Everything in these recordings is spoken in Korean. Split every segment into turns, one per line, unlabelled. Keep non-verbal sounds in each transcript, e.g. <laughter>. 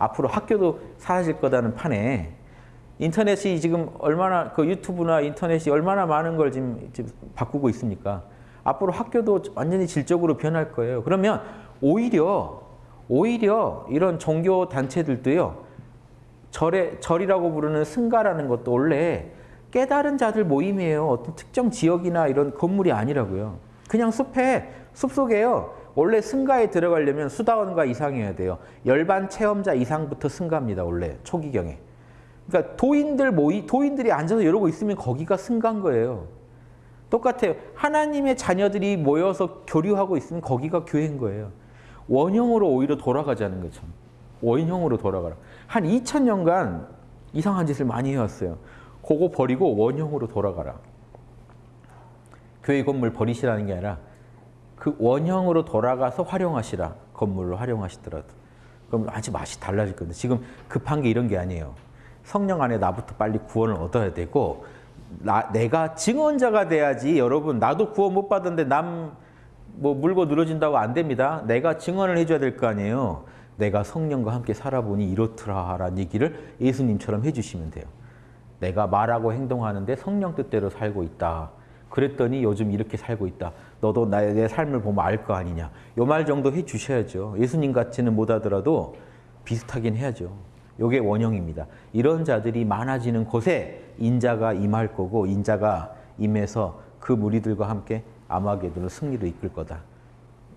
앞으로 학교도 사라질 거다는 판에 인터넷이 지금 얼마나 그 유튜브나 인터넷이 얼마나 많은 걸 지금, 지금 바꾸고 있습니까? 앞으로 학교도 완전히 질적으로 변할 거예요. 그러면 오히려 오히려 이런 종교 단체들도요. 절에 절이라고 부르는 승가라는 것도 원래 깨달은 자들 모임이에요. 어떤 특정 지역이나 이런 건물이 아니라고요. 그냥 숲에 숲 속에요. 원래 승가에 들어가려면 수다원가 이상이어야 돼요. 열반 체험자 이상부터 승가입니다. 원래 초기경에. 그러니까 도인들 모이 도인들이 앉아서 이러고 있으면 거기가 승가인 거예요. 똑같아요. 하나님의 자녀들이 모여서 교류하고 있으면 거기가 교회인 거예요. 원형으로 오히려 돌아가자는 거죠. 원형으로 돌아가라. 한 2000년간 이상한 짓을 많이 해왔어요. 그거 버리고 원형으로 돌아가라. 교회 건물 버리시라는 게 아니라 그 원형으로 돌아가서 활용하시라. 건물로 활용하시더라도. 그럼 아주 맛이 달라질 건데 지금 급한 게 이런 게 아니에요. 성령 안에 나부터 빨리 구원을 얻어야 되고 나, 내가 증언자가 돼야지 여러분 나도 구원 못 받았는데 남 뭐 물고 늘어진다고 안 됩니다. 내가 증언을 해줘야 될 거 아니에요. 내가 성령과 함께 살아보니 이렇더라 라는 얘기를 예수님처럼 해주시면 돼요. 내가 말하고 행동하는데 성령 뜻대로 살고 있다. 그랬더니 요즘 이렇게 살고 있다. 너도 나의 내 삶을 보면 알 거 아니냐. 요 말 정도 해주셔야죠. 예수님 같이는 못하더라도 비슷하긴 해야죠. 요게 원형입니다. 이런 자들이 많아지는 곳에 인자가 임할 거고 인자가 임해서 그 무리들과 함께 아마게도는 승리로 이끌 거다.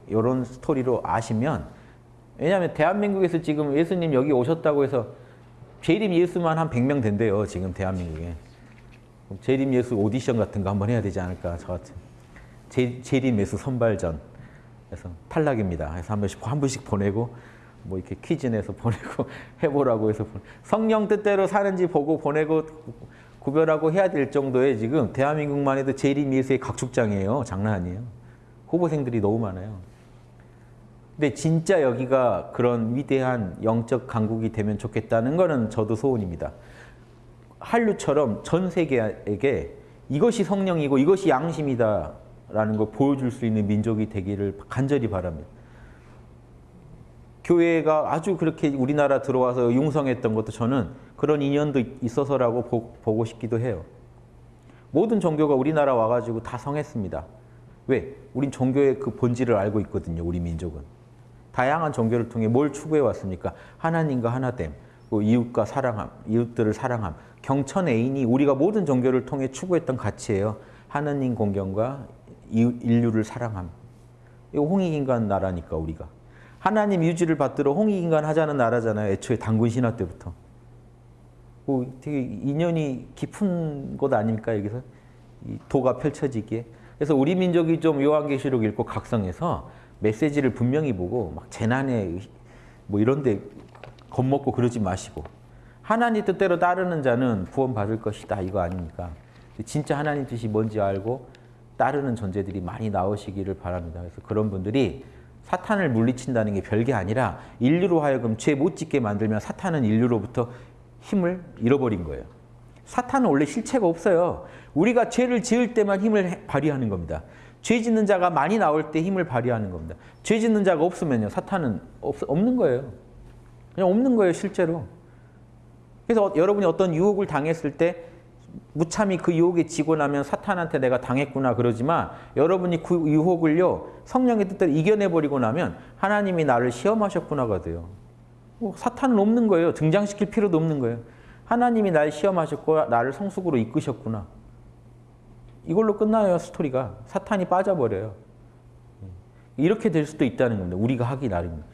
이런 스토리로 아시면 왜냐하면 대한민국에서 지금 예수님 여기 오셨다고 해서 재림 예수만 한 100명 된대요. 지금 대한민국에. 재림 예수 오디션 같은 거 한번 해야 되지 않을까 저 같은. 재, 재림 예수 선발전. 그래서 탈락입니다. 그래서 한 번씩 한 분씩 보내고 뭐 이렇게 퀴즈 내서 <laughs> 보내고 해보라고 해서 성령 뜻대로 사는지 보고 보내고 구별하고 해야 될 정도의 지금 대한민국만 해도 재림 예수의 각축장이에요. 장난 아니에요. 후보생들이 너무 많아요. 근데 진짜 여기가 그런 위대한 영적 강국이 되면 좋겠다는 거는 저도 소원입니다. 한류처럼 전 세계에게 이것이 성령이고 이것이 양심이다라는 걸 보여줄 수 있는 민족이 되기를 간절히 바랍니다. 교회가 아주 그렇게 우리나라 들어와서 융성했던 것도 저는 그런 인연도 있어서라고 보, 보고 싶기도 해요. 모든 종교가 우리나라 와가지고 다 성했습니다. 왜? 우린 종교의 그 본질을 알고 있거든요. 우리 민족은. 다양한 종교를 통해 뭘 추구해 왔습니까? 하나님과 하나됨, 그 이웃과 사랑함, 이웃들을 사랑함. 경천 애인이 우리가 모든 종교를 통해 추구했던 가치예요. 하나님 공경과 인류를 사랑함. 이거 홍익인간 나라니까 우리가. 하나님 유지를 받들어 홍익인간 하자는 나라잖아요. 애초에 당군 신화 때부터. 뭐 되게 인연이 깊은 곳 아닙니까 여기서 도가 펼쳐지기에. 그래서 우리 민족이 좀 요한계시록 읽고 각성해서 메시지를 분명히 보고 막 재난에 뭐 이런 데 겁먹고 그러지 마시고 하나님 뜻대로 따르는 자는 구원받을 것이다 이거 아닙니까? 진짜 하나님 뜻이 뭔지 알고 따르는 존재들이 많이 나오시기를 바랍니다. 그래서 그런 분들이 사탄을 물리친다는 게 별게 아니라 인류로 하여금 죄 못 짓게 만들면 사탄은 인류로부터 힘을 잃어버린 거예요. 사탄은 원래 실체가 없어요. 우리가 죄를 지을 때만 힘을 발휘하는 겁니다. 죄 짓는 자가 많이 나올 때 힘을 발휘하는 겁니다. 죄 짓는 자가 없으면요. 사탄은 없, 없는 거예요. 그냥 없는 거예요. 실제로. 그래서 여러분이 어떤 유혹을 당했을 때 무참히 그 유혹에 지고 나면 사탄한테 내가 당했구나 그러지만 여러분이 그 유혹을요 성령의 뜻대로 이겨내버리고 나면 하나님이 나를 시험하셨구나가 돼요. 뭐 사탄은 없는 거예요. 등장시킬 필요도 없는 거예요. 하나님이 날 시험하셨고 나를 성숙으로 이끄셨구나. 이걸로 끝나요 스토리가. 사탄이 빠져버려요. 이렇게 될 수도 있다는 겁니다. 우리가 하기 나름입니다.